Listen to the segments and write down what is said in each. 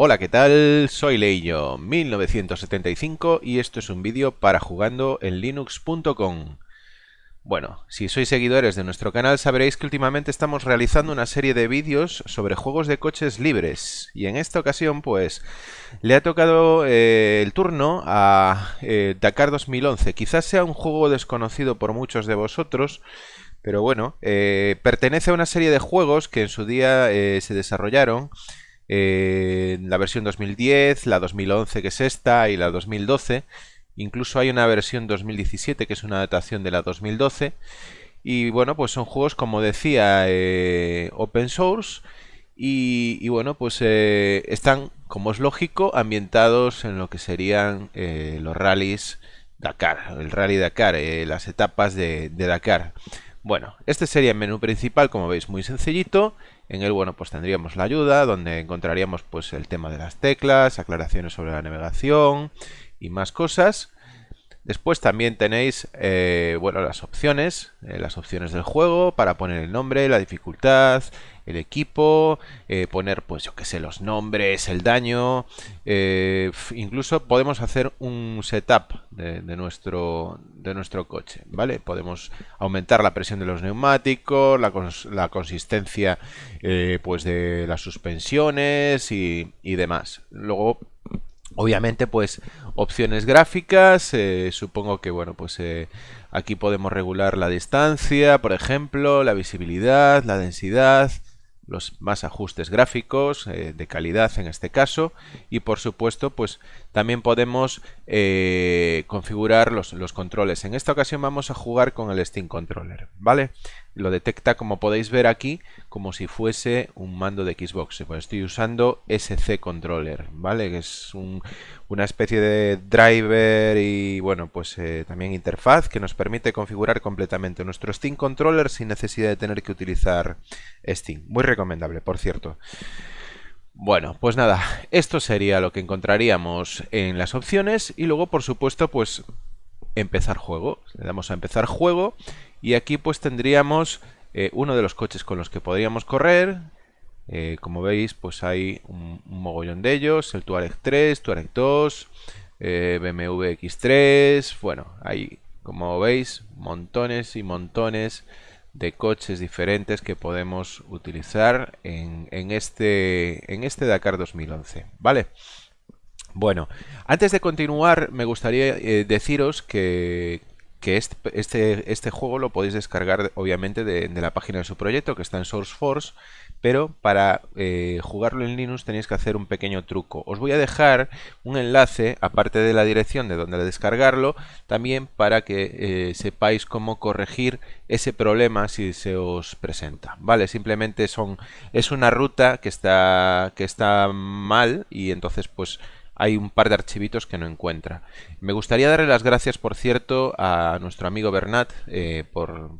Hola, ¿qué tal? Soy Leillo, 1975 y esto es un vídeo para jugando en linux.com. Bueno, si sois seguidores de nuestro canal sabréis que últimamente estamos realizando una serie de vídeos sobre juegos de coches libres y en esta ocasión pues le ha tocado eh, el turno a eh, Dakar 2011. Quizás sea un juego desconocido por muchos de vosotros, pero bueno, eh, pertenece a una serie de juegos que en su día se desarrollaron eh, la versión 2010, la 2011 que es esta y la 2012. Incluso hay una versión 2017 que es una adaptación de la 2012. Y bueno, pues son juegos, como decía, eh, open source. Y, bueno, pues eh, están, como es lógico, ambientados en lo que serían los rallies Dakar, el rally Dakar, las etapas de, de Dakar. Bueno, este sería el menú principal, como veis, muy sencillito. En él, bueno, pues tendríamos la ayuda, donde encontraríamos pues el tema de las teclas, aclaraciones sobre la navegación y más cosas. Después también tenéis, eh, bueno, las opciones, eh, las opciones del juego para poner el nombre, la dificultad, el equipo, eh, poner, pues yo que sé, los nombres, el daño. incluso podemos hacer un setup de, nuestro, de nuestro coche, ¿vale? Podemos aumentar la presión de los neumáticos, la, la consistencia, pues de las suspensiones y, y demás. Luego Obviamente, pues opciones gráficas, eh, supongo que bueno, pues eh, aquí podemos regular la distancia, por ejemplo, la visibilidad, la densidad, los más ajustes gráficos eh, de calidad en este caso y por supuesto pues también podemos eh, configurar los, los, controles en esta ocasión vamos a jugar con el Steam Controller vale lo detecta como podéis ver aquí como si fuese un mando de Xbox pues estoy usando SC Controller vale que es un, una especie de driver y bueno pues eh, también interfaz que nos permite configurar completamente nuestro Steam Controller sin necesidad de tener que utilizar Steam. Muy recomendable, por cierto. Bueno, pues nada, esto sería lo que encontraríamos en las opciones y luego por supuesto pues empezar juego. Le damos a empezar juego y aquí pues tendríamos eh, uno de los coches con los que podríamos correr, eh, como veis, pues hay un, mogollón de ellos, el Touareg 3, Touareg 2, eh, BMW X3, bueno, hay, como veis, montones y montones de coches diferentes que podemos utilizar en, este, en este Dakar 2011, ¿vale? Bueno, antes de continuar me gustaría eh, deciros que, que este, este, este, juego lo podéis descargar obviamente de, de, la página de su proyecto que está en SourceForce pero para eh, jugarlo en Linux tenéis que hacer un pequeño truco. Os voy a dejar un enlace, aparte de la dirección de donde descargarlo, también para que eh, sepáis cómo corregir ese problema si se os presenta. Vale, simplemente son es una ruta que está que está mal y entonces pues hay un par de archivitos que no encuentra. Me gustaría darle las gracias, por cierto, a nuestro amigo Bernat eh, por,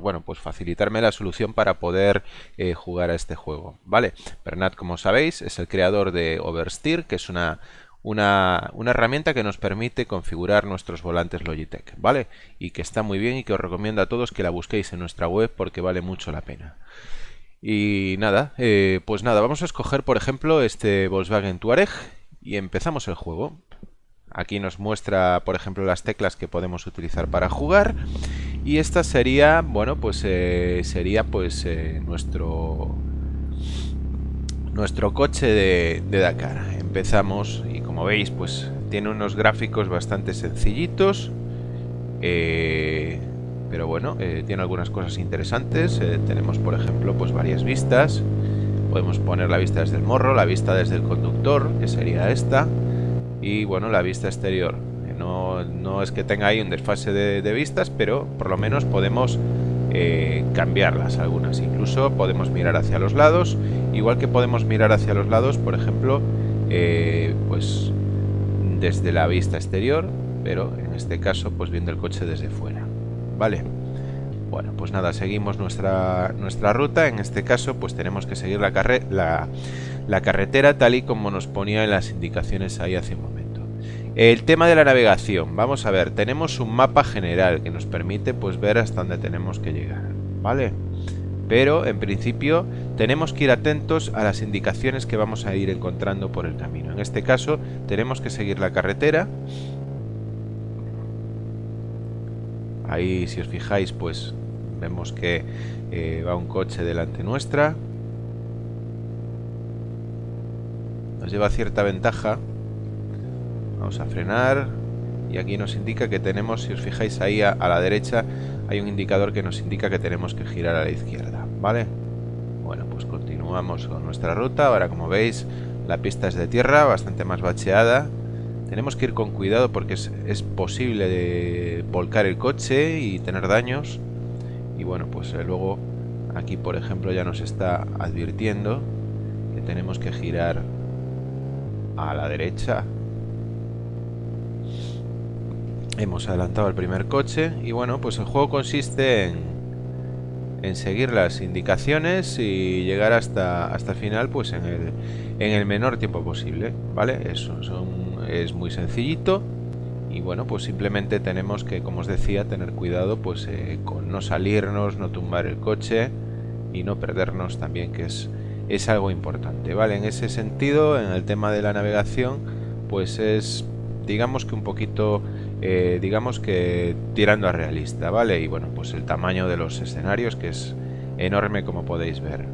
bueno, pues facilitarme la solución para poder eh, jugar a este juego. Vale, Bernat, como sabéis, es el creador de Oversteer, que es una, una, una, herramienta que nos permite configurar nuestros volantes Logitech, ¿vale? Y que está muy bien y que os recomiendo a todos que la busquéis en nuestra web porque vale mucho la pena. Y nada, eh, pues nada, vamos a escoger por ejemplo este Volkswagen Touareg y empezamos el juego. Aquí nos muestra, por ejemplo, las teclas que podemos utilizar para jugar. Y esta sería, bueno, pues eh, sería pues eh, nuestro nuestro coche de, Dakar. Empezamos y como veis, pues tiene unos gráficos bastante sencillitos. Eh, pero bueno, tiene algunas cosas interesantes. tenemos, por ejemplo, pues varias vistas. Podemos poner la vista desde el morro, la vista desde el conductor, que sería esta, y bueno, la vista exterior. No, no es que tenga ahí un desfase de, vistas, pero por lo menos podemos eh, cambiarlas algunas. Incluso podemos mirar hacia los lados, igual que podemos mirar hacia los lados, por ejemplo, eh, pues desde la vista exterior, pero en este caso pues viendo el coche desde fuera. Vale. Bueno, pues nada, seguimos nuestra, nuestra ruta. En este caso, pues tenemos que seguir la, la, carretera tal y como nos ponía en las indicaciones ahí hace un momento. El tema de la navegación. Vamos a ver, tenemos un mapa general que nos permite pues ver hasta dónde tenemos que llegar. ¿Vale? pero en principio tenemos que ir atentos a las indicaciones que vamos a ir encontrando por el camino. En este caso tenemos que seguir la carretera. Ahí si os fijáis pues vemos que eh, va un coche delante nuestra. Nos lleva cierta ventaja. Vamos a frenar. Y aquí nos indica que tenemos, si os fijáis ahí a la derecha, hay un indicador que nos indica que tenemos que girar a la izquierda, ¿vale? Bueno, pues continuamos con nuestra ruta. Ahora, como veis, la pista es de tierra, bastante más bacheada. Tenemos que ir con cuidado porque es, posible volcar el coche y tener daños. Y bueno, pues eh, luego aquí, por ejemplo, ya nos está advirtiendo que tenemos que girar a la derecha Hemos adelantado el primer coche y bueno, pues el juego consiste en, seguir las indicaciones y llegar hasta, hasta el final pues en el, en el menor tiempo posible, ¿vale? Eso es muy sencillito y bueno, pues simplemente tenemos que, como os decía, tener cuidado pues eh, con no salirnos, no tumbar el coche y no perdernos también, que es, es algo importante, ¿vale? En ese sentido, en el tema de la navegación, pues es digamos que un poquito eh, digamos que tirando a realista, ¿vale? Y bueno, pues el tamaño de los escenarios que es enorme como podéis ver.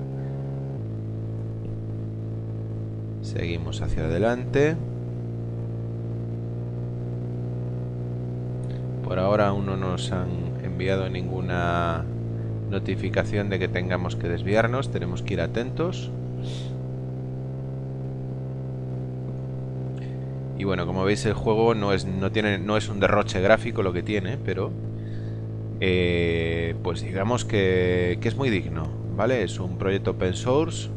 Seguimos hacia adelante. Por ahora aún no nos han enviado ninguna notificación de que tengamos que desviarnos, tenemos que ir atentos. Y bueno, como veis el juego no es, no tiene, no es un derroche gráfico lo que tiene, pero eh, pues digamos que, es muy digno, ¿vale? Es un proyecto open source,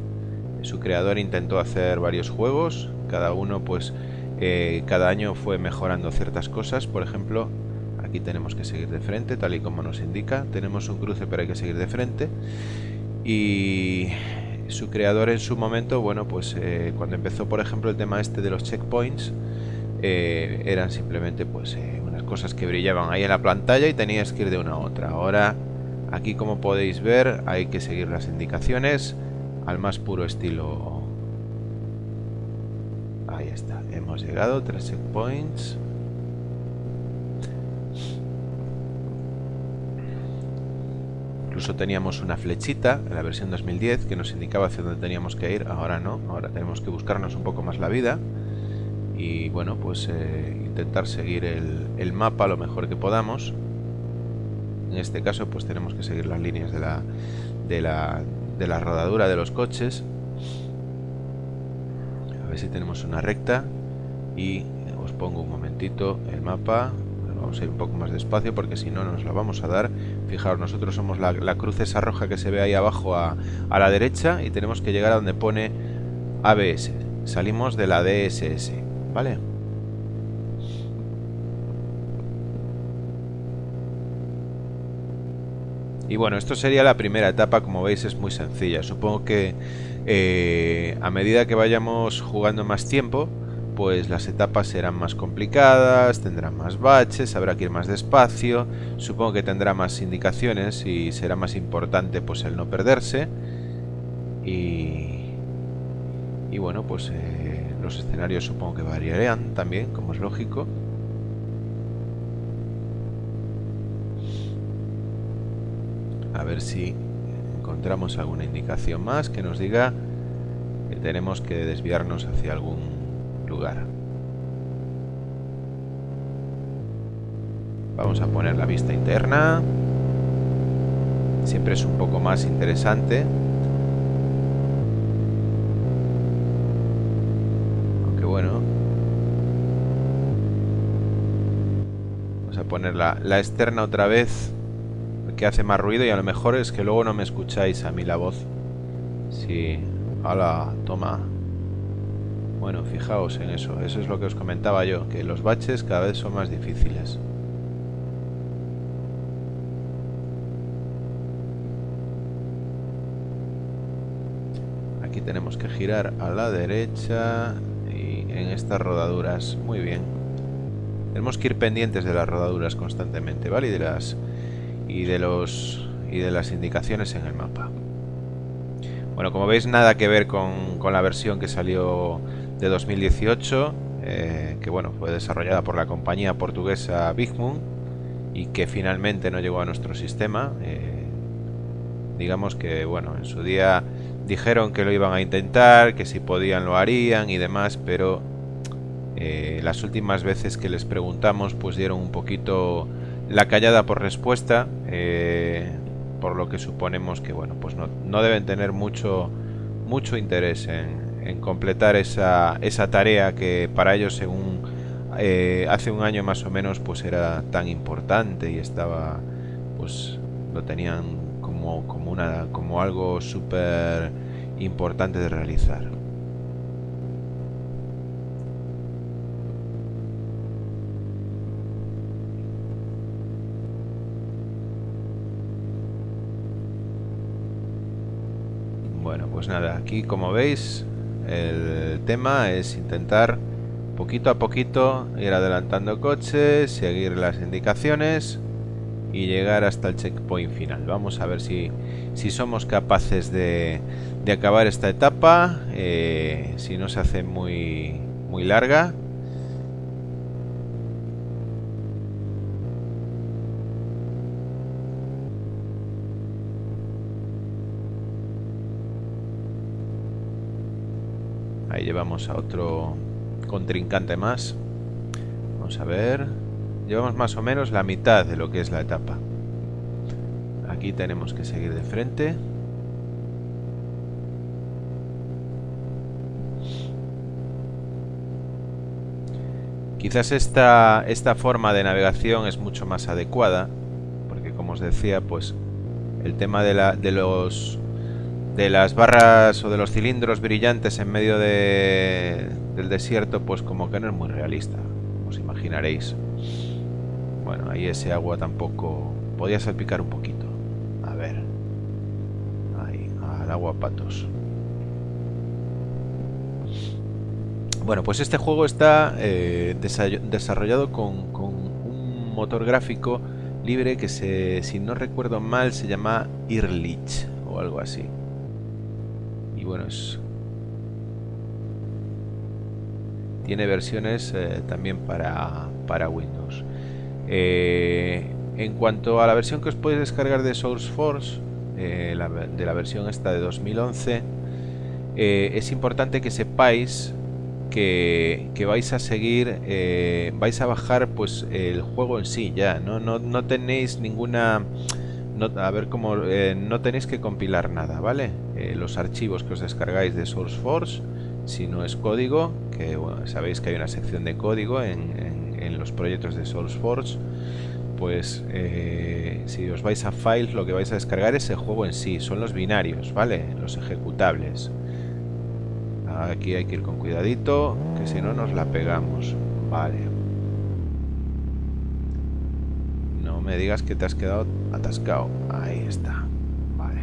su creador intentó hacer varios juegos, cada uno pues eh, cada año fue mejorando ciertas cosas, por ejemplo, aquí tenemos que seguir de frente, tal y como nos indica, tenemos un cruce pero hay que seguir de frente y su creador en su momento, bueno, pues eh, cuando empezó por ejemplo el tema este de los checkpoints, eh, eran simplemente pues eh, unas cosas que brillaban ahí en la pantalla y tenías que ir de una a otra. Ahora, aquí como podéis ver, hay que seguir las indicaciones al más puro estilo. Ahí está, hemos llegado, tres checkpoints. Incluso teníamos una flechita en la versión 2010 que nos indicaba hacia dónde teníamos que ir. Ahora no, ahora tenemos que buscarnos un poco más la vida y bueno pues eh, intentar seguir el, mapa lo mejor que podamos. En este caso pues tenemos que seguir las líneas de la de la, de la rodadura de los coches. A ver si tenemos una recta y os pongo un momentito el mapa vamos a ir un poco más despacio porque si no nos la vamos a dar fijaros nosotros somos la, la cruz esa roja que se ve ahí abajo a, a la derecha y tenemos que llegar a donde pone ABS salimos de la DSS ¿Vale? Y bueno, esto sería la primera etapa, como veis es muy sencilla. Supongo que eh, a medida que vayamos jugando más tiempo, pues las etapas serán más complicadas, tendrán más baches, habrá que ir más despacio, supongo que tendrá más indicaciones y será más importante pues el no perderse. Y, y bueno, pues eh, los escenarios supongo que variarán también, como es lógico. A ver si encontramos alguna indicación más que nos diga que tenemos que desviarnos hacia algún lugar. Vamos a poner la vista interna. Siempre es un poco más interesante poner la, externa otra vez que hace más ruido y a lo mejor es que luego no me escucháis a mí la voz. Sí, hola, toma. Bueno, fijaos en eso. Eso es lo que os comentaba yo, que los baches cada vez son más difíciles. Aquí tenemos que girar a la derecha y en estas rodaduras. Muy bien. Tenemos que ir pendientes de las rodaduras constantemente, ¿vale? Y de las y de los y de las indicaciones en el mapa. Bueno, como veis nada que ver con, con la versión que salió de 2018, eh, que bueno, fue desarrollada por la compañía portuguesa Big Moon y que finalmente no llegó a nuestro sistema. Eh, digamos que bueno, en su día dijeron que lo iban a intentar, que si podían lo harían y demás, pero eh, las últimas veces que les preguntamos pues dieron un poquito la callada por respuesta, por lo que suponemos que bueno, pues no, no deben tener mucho, mucho interés en, en completar esa, esa tarea que para ellos según eh, hace un año más o menos pues era tan importante y estaba pues lo tenían como, como, una, como algo súper importante de realizar. Bueno, pues nada, aquí como veis el tema es intentar poquito a poquito ir adelantando coches, seguir las indicaciones y llegar hasta el checkpoint final. Vamos a ver si, si somos capaces de, de acabar esta etapa, eh, si no se hace muy, muy larga Ahí llevamos a otro contrincante más. Vamos a ver. Llevamos más o menos la mitad de lo que es la etapa. Aquí tenemos que seguir de frente. Quizás esta, esta forma de navegación es mucho más adecuada, porque como os decía, pues el tema de, la, de los de las barras o de los cilindros brillantes en medio de, del desierto, pues como que no es muy realista, os imaginaréis. Bueno, ahí ese agua tampoco... Podía salpicar un poquito. A ver. Ahí, al agua patos. Bueno, pues este juego está eh, desarrollado con, con, un motor gráfico libre que se, si no recuerdo mal se llama Irlich o algo así y bueno, es, tiene versiones eh, también para, para Windows. Eh, en cuanto a la versión que os podéis descargar de SourceForge, eh, de la versión esta de 2011, es importante que sepáis que, vais a seguir, vais a bajar pues el juego en sí ya, no, no, no tenéis ninguna a ver cómo no tenéis que compilar nada, ¿vale? Eh, los archivos que os descargáis de SourceForge, si no es código, que sabéis que hay una sección de código en, los proyectos de SourceForge, pues eh, si os vais a Files lo que vais a descargar es el juego en sí, son los binarios, ¿vale? Los ejecutables. Aquí hay que ir con cuidadito, que si no nos la pegamos, vale. me digas que te has quedado atascado. Ahí está. Vale.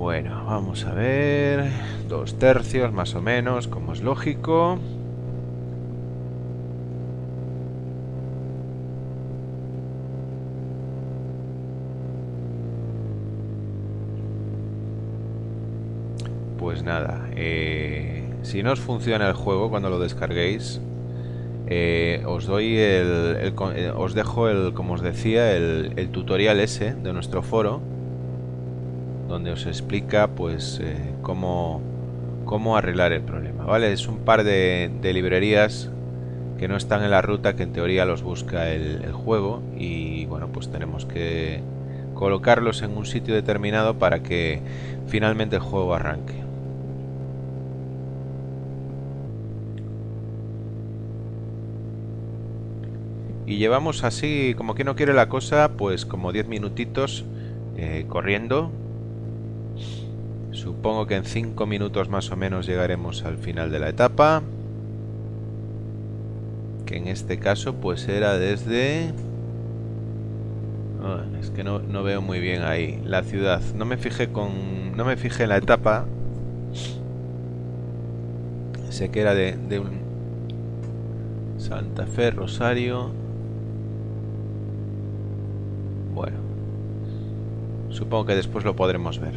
Bueno, vamos a ver. Dos tercios más o menos, como es lógico. Pues nada, eh, si no os funciona el juego cuando lo descarguéis, eh, os doy el, eh, os dejo el, como os decía, el, tutorial ese de nuestro foro, donde os explica pues eh, cómo, cómo arreglar el problema, ¿vale? Es un par de, librerías que no están en la ruta que en teoría los busca el juego y bueno, pues tenemos que colocarlos en un sitio determinado para que finalmente el juego arranque. Y llevamos así, como que no quiere la cosa, pues como 10 minutitos eh, corriendo. Supongo que en 5 minutos más o menos llegaremos al final de la etapa. Que en este caso pues era desde... Ah, es que no, no, veo muy bien ahí la ciudad. No me fijé con... No me fijé en la etapa. Sé que era de, de un... Santa Fe, Rosario... supongo que después lo podremos ver.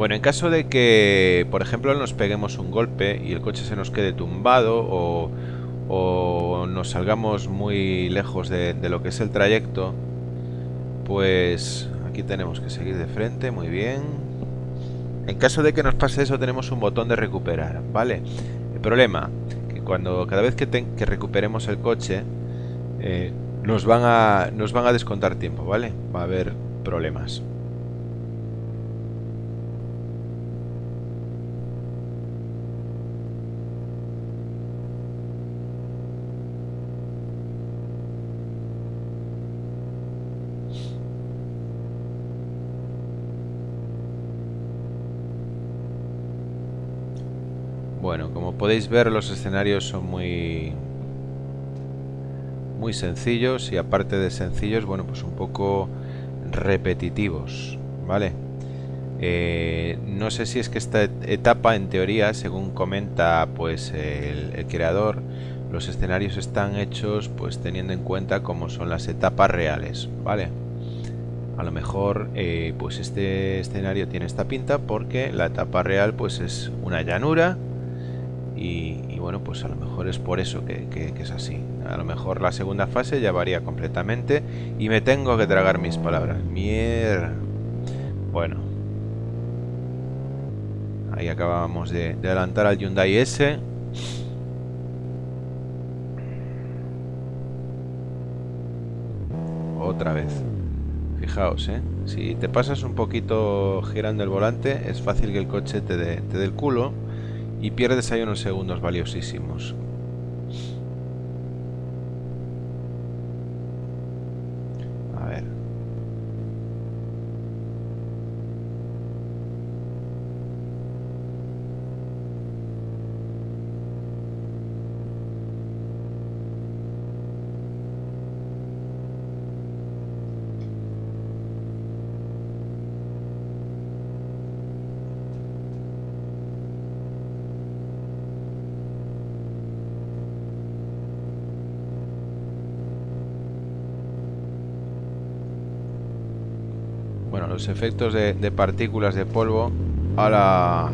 Bueno, en caso de que, por ejemplo, nos peguemos un golpe y el coche se nos quede tumbado o, nos salgamos muy lejos de, lo que es el trayecto, pues aquí tenemos que seguir de frente, muy bien. En caso de que nos pase eso tenemos un botón de recuperar, ¿vale? El problema, que cuando cada vez que, recuperemos el coche eh, nos, nos van a descontar tiempo, ¿vale? Va a haber problemas. Bueno, como podéis ver los escenarios son muy muy sencillos y aparte de sencillos, bueno, pues un poco repetitivos, ¿vale? Eh, no sé si es que esta etapa, en teoría, según comenta pues el, creador, los escenarios están hechos pues teniendo en cuenta cómo son las etapas reales, ¿vale? A lo mejor pues pues este escenario tiene esta pinta porque la etapa real pues es una llanura y, bueno, pues a lo mejor es por eso que, es así. A lo mejor la segunda fase ya varía completamente y me tengo que tragar mis palabras. Mierda. Bueno. Ahí acabamos de, de adelantar al Hyundai S. Otra vez. Fijaos, ¿eh? Si te pasas un poquito girando el volante, es fácil que el coche te dé, te dé el culo y pierdes ahí unos segundos valiosísimos. Bueno, los efectos de, partículas de polvo. Ahora...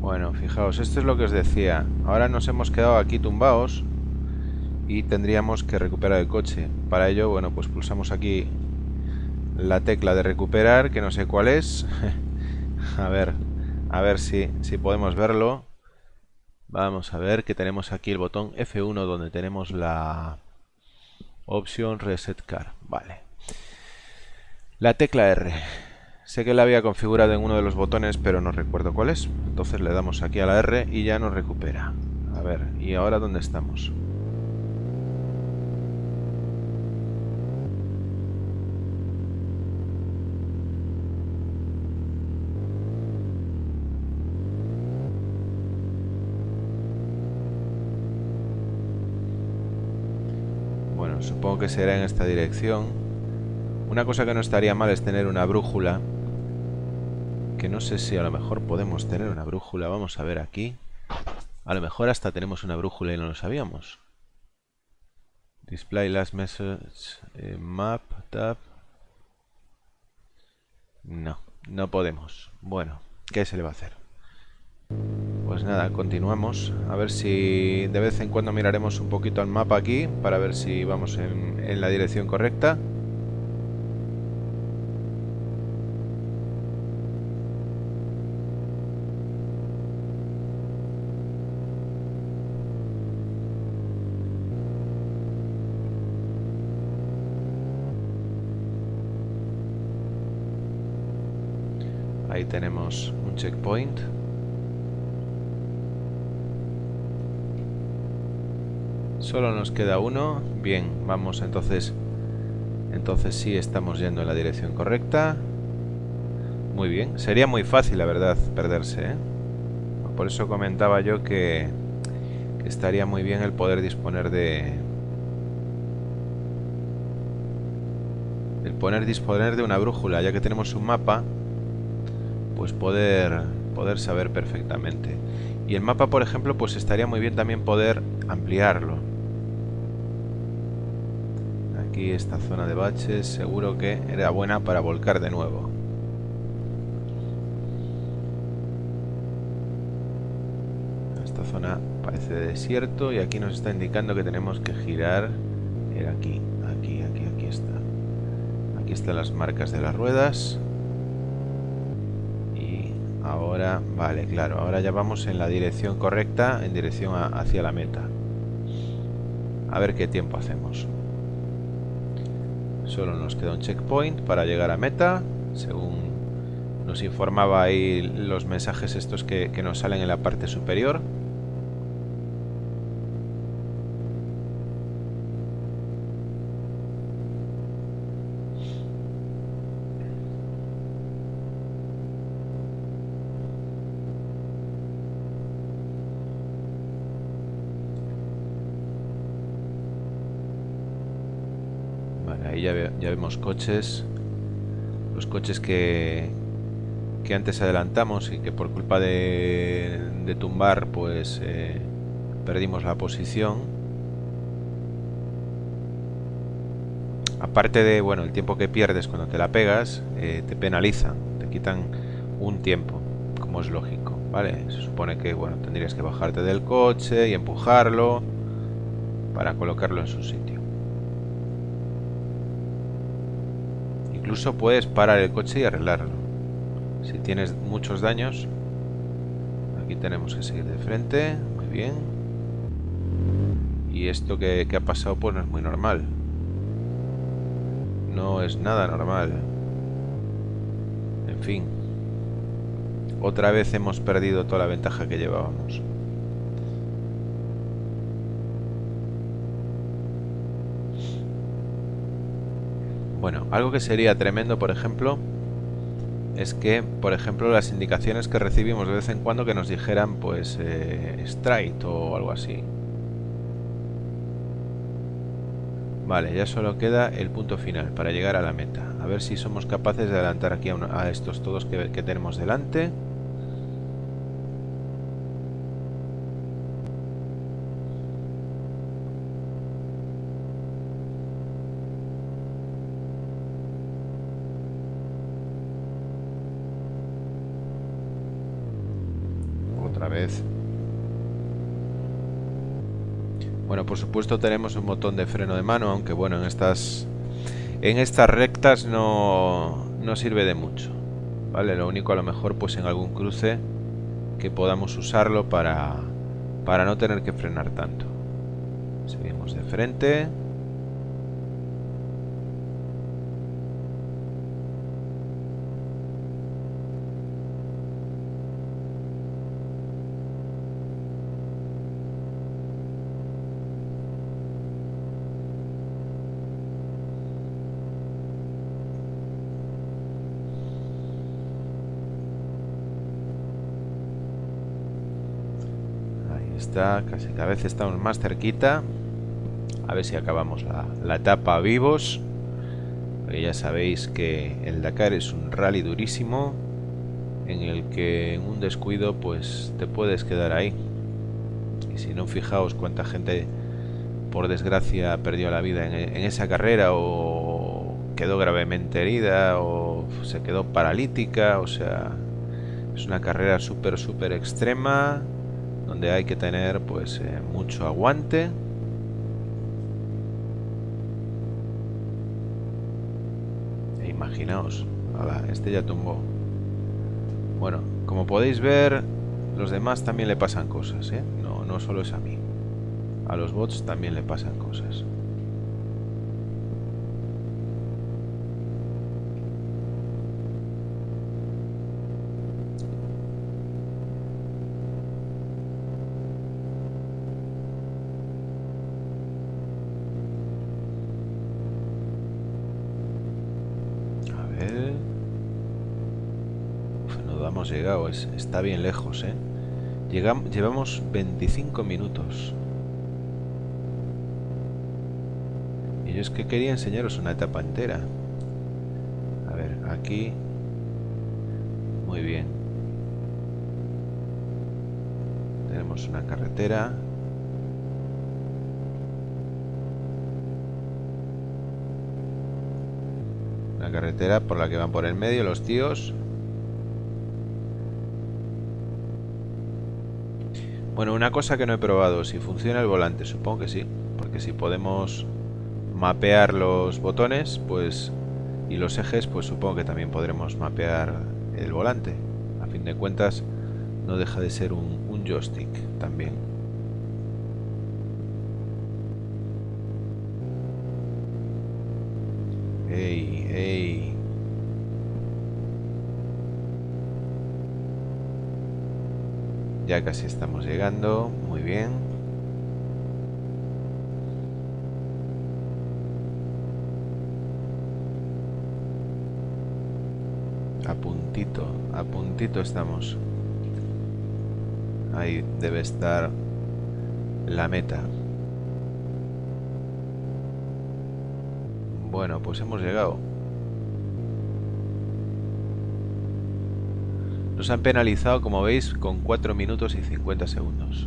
Bueno, fijaos, esto es lo que os decía. Ahora nos hemos quedado aquí tumbados y tendríamos que recuperar el coche. Para ello, bueno, pues pulsamos aquí la tecla de recuperar, que no sé cuál es. a ver, a ver si, si podemos verlo. Vamos a ver que tenemos aquí el botón F1 donde tenemos la opción Reset Car. Vale. La tecla R. Sé que la había configurado en uno de los botones, pero no recuerdo cuál es. Entonces le damos aquí a la R y ya nos recupera. A ver, ¿y ahora dónde estamos? Bueno, supongo que será en esta dirección. Una cosa que no estaría mal es tener una brújula. Que no sé si a lo mejor podemos tener una brújula. Vamos a ver aquí. A lo mejor hasta tenemos una brújula y no lo sabíamos. Display last message. Eh, map, tab. No, no podemos. Bueno, ¿qué se le va a hacer? Pues nada, continuamos. A ver si de vez en cuando miraremos un poquito al mapa aquí para ver si vamos en la dirección correcta. Ahí un checkpoint. Solo nos queda uno. Bien, vamos entonces. Entonces sí estamos yendo en la dirección correcta. Muy bien. Sería muy fácil, la verdad, perderse. ¿eh? Por eso comentaba yo que, que estaría muy bien el poder disponer de... El poner disponer de una brújula, ya que tenemos un mapa pues poder, poder saber perfectamente. Y el mapa, por ejemplo, pues estaría muy bien también poder ampliarlo. aquí esta zona de baches seguro que era buena para volcar de nuevo. Esta zona parece desierto y aquí nos está indicando que tenemos que girar. Era aquí, aquí, aquí, aquí está. Aquí están las marcas de las ruedas. Ahora, vale, claro, ahora ya vamos en la dirección correcta, en dirección hacia la meta. A ver qué tiempo hacemos. Solo nos queda un checkpoint para llegar a meta, según nos informaba ahí los mensajes estos que, que nos salen en la parte superior. Ahí ya, vemos coches. Los coches que, que antes adelantamos y que por culpa de, tumbar pues eh, perdimos la posición. Aparte de, bueno, el tiempo que pierdes cuando te la pegas, eh, te penalizan, te quitan un tiempo, como es lógico, ¿vale? Se supone que, bueno, tendrías que bajarte del coche y empujarlo para colocarlo en su sitio. Incluso puedes parar el coche y arreglarlo. Si tienes muchos daños, aquí tenemos que seguir de frente. Muy bien. Y esto que, ha pasado pues no es muy normal. No es nada normal. En fin. Otra vez hemos perdido toda la ventaja que llevábamos. Bueno, algo que sería tremendo, por ejemplo, es que, por ejemplo, las indicaciones que recibimos de vez en cuando que nos dijeran, pues, eh, straight o algo así. Vale, ya solo queda el punto final para llegar a la meta. A ver si somos capaces de adelantar aquí a, estos todos que tenemos delante. vez. Bueno, por supuesto tenemos un botón de freno de mano, aunque bueno, en estas en estas rectas no, no sirve de mucho. ¿Vale? Lo único a lo mejor pues en algún cruce que podamos usarlo para, para no tener que frenar tanto. Seguimos de frente. Casi cada vez estamos más cerquita. A ver si acabamos la, etapa vivos. ya sabéis que el Dakar es un rally durísimo en el que en un descuido pues te puedes quedar ahí. Y si no, fijaos cuánta gente por desgracia perdió la vida en, en esa carrera o quedó gravemente herida o se quedó paralítica. O sea, es una carrera súper, súper extrema donde hay que tener pues eh, mucho aguante. E imaginaos este ya tumbó. Bueno como podéis ver los demás también le pasan cosas ¿eh? no, no solo es a mí. A los bots también le pasan cosas llegado, está bien lejos, ¿eh? Llegamos, llevamos 25 minutos. Y yo es que quería enseñaros una etapa entera. A ver, aquí... Muy bien. Tenemos una carretera. Una carretera por la que van por el medio los tíos. Bueno, una cosa que no he probado, si funciona el volante, supongo que sí, porque si podemos mapear los botones, pues y los ejes, pues supongo que también podremos mapear el volante. A fin de cuentas, no deja de ser un, un joystick también. Casi estamos llegando. Muy bien. A puntito, a puntito estamos. Ahí debe estar la meta. Bueno, pues hemos llegado. Nos han penalizado, como veis, con 4 minutos y 50 segundos.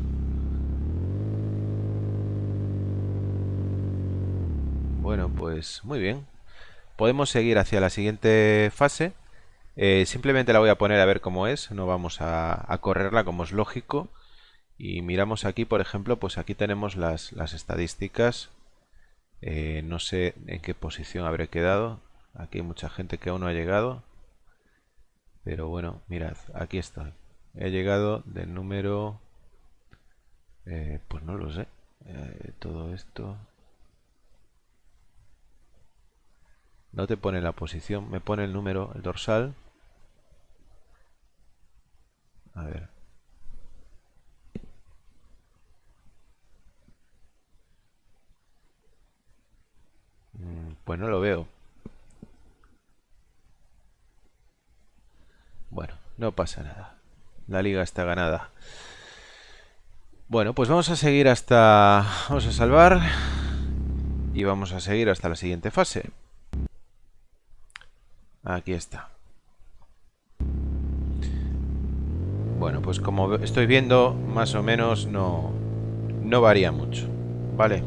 Bueno, pues muy bien. Podemos seguir hacia la siguiente fase. Eh, simplemente la voy a poner a ver cómo es. No vamos a, correrla como es lógico. Y miramos aquí, por ejemplo, pues aquí tenemos las, las estadísticas. Eh, no sé en qué posición habré quedado. Aquí hay mucha gente que aún no ha llegado. Pero bueno, mirad, aquí estoy. He llegado del número... Eh, pues no lo sé. Eh, todo esto... No te pone la posición, me pone el número, el dorsal. A ver. Mm, pues no lo veo. Bueno, no pasa nada. La liga está ganada. Bueno, pues vamos a seguir hasta... Vamos a salvar. Y vamos a seguir hasta la siguiente fase. Aquí está. Bueno, pues como estoy viendo, más o menos no, no varía mucho. ¿Vale?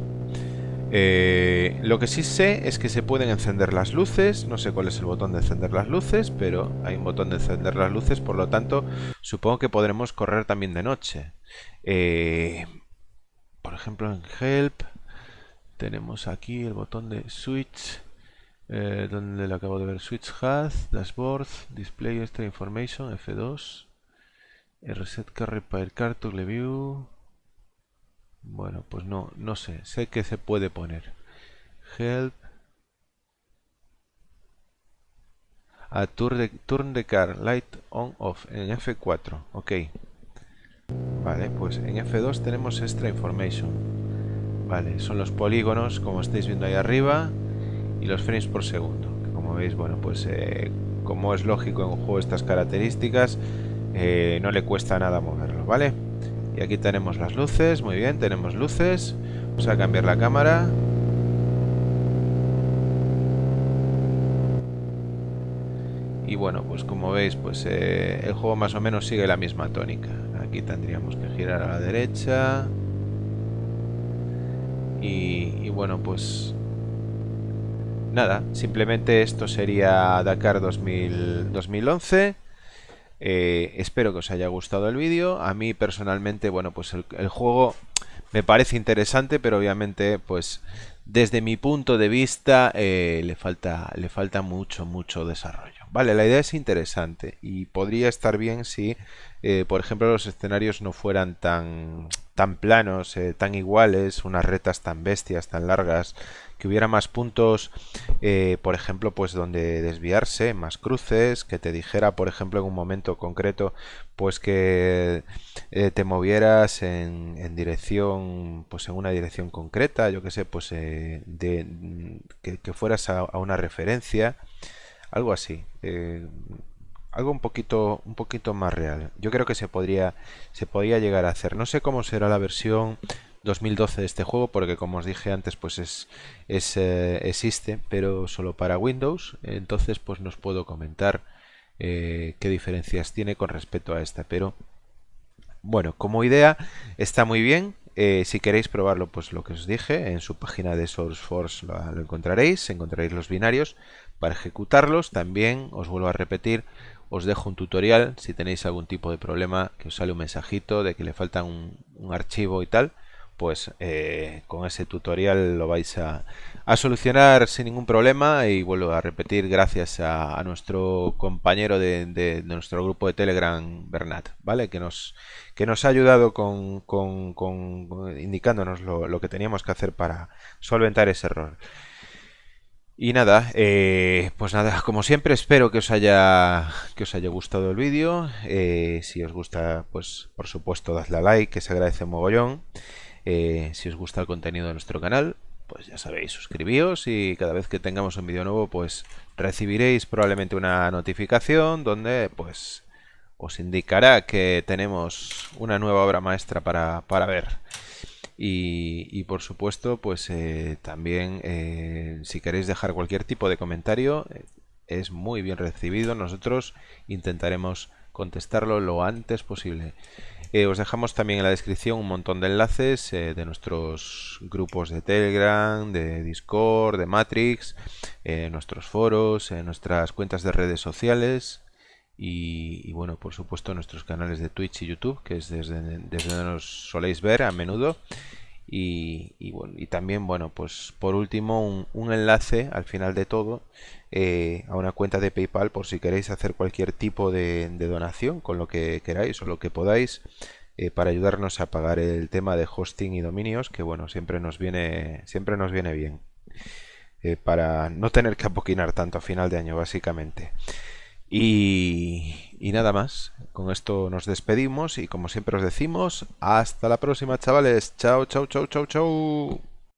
Eh, lo que sí sé es que se pueden encender las luces, no sé cuál es el botón de encender las luces, pero hay un botón de encender las luces, por lo tanto supongo que podremos correr también de noche. Eh, por ejemplo en Help tenemos aquí el botón de Switch, eh, donde le acabo de ver Switch Hat, Dashboard, Display Extra Information, F2, Reset Carry Repair Toggle View... Bueno, pues no, no sé. Sé que se puede poner. Help. A turn the, turn the car light on off en F4. Ok. Vale, pues en F2 tenemos extra information. Vale, son los polígonos como estáis viendo ahí arriba y los frames por segundo. como veis, bueno, pues eh, como es lógico en un juego estas características, eh, no le cuesta nada moverlo, ¿vale? Y aquí tenemos las luces, muy bien, tenemos luces. Vamos a cambiar la cámara. Y bueno, pues como veis, pues eh, el juego más o menos sigue la misma tónica. Aquí tendríamos que girar a la derecha. Y, bueno, pues nada, simplemente esto sería Dakar 2011. Eh, espero que os haya gustado el vídeo. A mí personalmente, bueno, pues el, juego me parece interesante, pero obviamente, pues desde mi punto de vista eh, le, falta, le falta mucho, mucho desarrollo. Vale, la idea es interesante y podría estar bien si, eh, por ejemplo, los escenarios no fueran tan, tan planos, tan iguales, unas retas tan bestias, tan largas, que hubiera más puntos, eh, por ejemplo, pues donde desviarse, más cruces, que te dijera, por ejemplo, en un momento concreto, pues que eh, te movieras en, dirección, pues en una dirección concreta, yo que sé, pues eh, de, que, fueras a, una referencia, algo así. Algo un poquito un poquito más real. Yo creo que se podría se podría llegar a hacer. No sé cómo será la versión 2012 de este juego porque como os dije antes pues es, eh, existe pero solo para Windows. Entonces pues nos puedo comentar eh, qué diferencias tiene con respecto a esta. Pero bueno como idea está muy bien. Eh, si queréis probarlo, pues lo que os dije, en su página de SourceForce lo, lo encontraréis, encontraréis los binarios para ejecutarlos. También os vuelvo a repetir, os dejo un tutorial si tenéis algún tipo de problema, que os sale un mensajito de que le falta un, archivo y tal, pues eh, con ese tutorial lo vais a, solucionar sin ningún problema y vuelvo a repetir gracias a, nuestro compañero de, nuestro grupo de Telegram, Bernat, ¿vale? Que nos, que nos ha ayudado con, indicándonos lo que teníamos que hacer para solventar ese error. Y nada, eh, pues nada, como siempre espero que os haya, que os haya gustado el vídeo. Eh, si os gusta, pues por supuesto dadle a like, que se agradece mogollón. Eh, si os gusta el contenido de nuestro canal, pues ya sabéis, suscribíos y cada vez que tengamos un vídeo nuevo, pues recibiréis probablemente una notificación donde pues os indicará que tenemos una nueva obra maestra para, para ver. Y, por supuesto, pues eh, también eh, si queréis dejar cualquier tipo de comentario, eh, es muy bien recibido. Nosotros intentaremos contestarlo lo antes posible. os dejamos también en la descripción un montón de enlaces de nuestros grupos de Telegram, de Discord, de Matrix, nuestros foros, nuestras cuentas de redes sociales y, bueno, por supuesto nuestros canales de Twitch y YouTube, que es desde, desde donde nos soléis ver a menudo. Y, bueno, y también, bueno, pues por último un, enlace al final de todo eh, a una cuenta de PayPal por si queréis hacer cualquier tipo de, donación con lo que queráis o lo que podáis eh, para ayudarnos a pagar el tema de hosting y dominios que bueno, siempre nos viene, siempre nos viene bien. Eh, para no tener que apoquinar tanto a final de año básicamente. Y, nada más, con esto nos despedimos y como siempre os decimos, hasta la próxima chavales, chao, chao, chao, chao, chao.